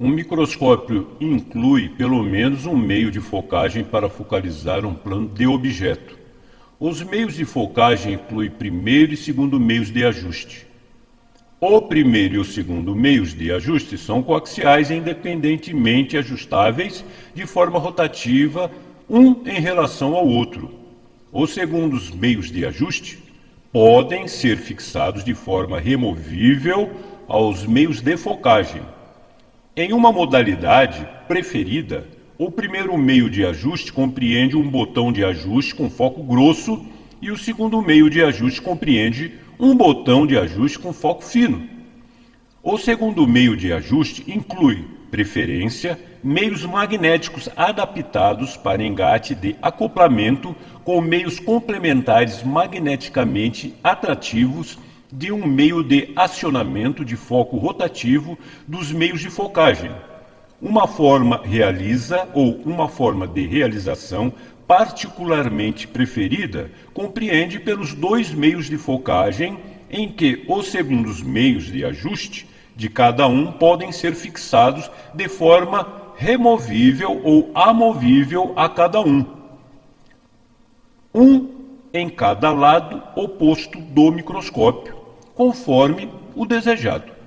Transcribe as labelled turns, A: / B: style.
A: Um microscópio inclui pelo menos um meio de focagem para focalizar um plano de objeto. Os meios de focagem incluem primeiro e segundo meios de ajuste. O primeiro e o segundo meios de ajuste são coaxiais independentemente ajustáveis de forma rotativa, um em relação ao outro. Os segundos meios de ajuste podem ser fixados de forma removível aos meios de focagem. Em uma modalidade preferida, o primeiro meio de ajuste compreende um botão de ajuste com foco grosso e o segundo meio de ajuste compreende um botão de ajuste com foco fino. O segundo meio de ajuste inclui preferência, meios magnéticos adaptados para engate de acoplamento com meios complementares magneticamente atrativos de um meio de acionamento de foco rotativo dos meios de focagem. Uma forma realiza ou uma forma de realização particularmente preferida compreende pelos dois meios de focagem em que os segundos meios de ajuste de cada um podem ser fixados de forma removível ou amovível a cada um. Um em cada lado oposto do microscópio, conforme o desejado.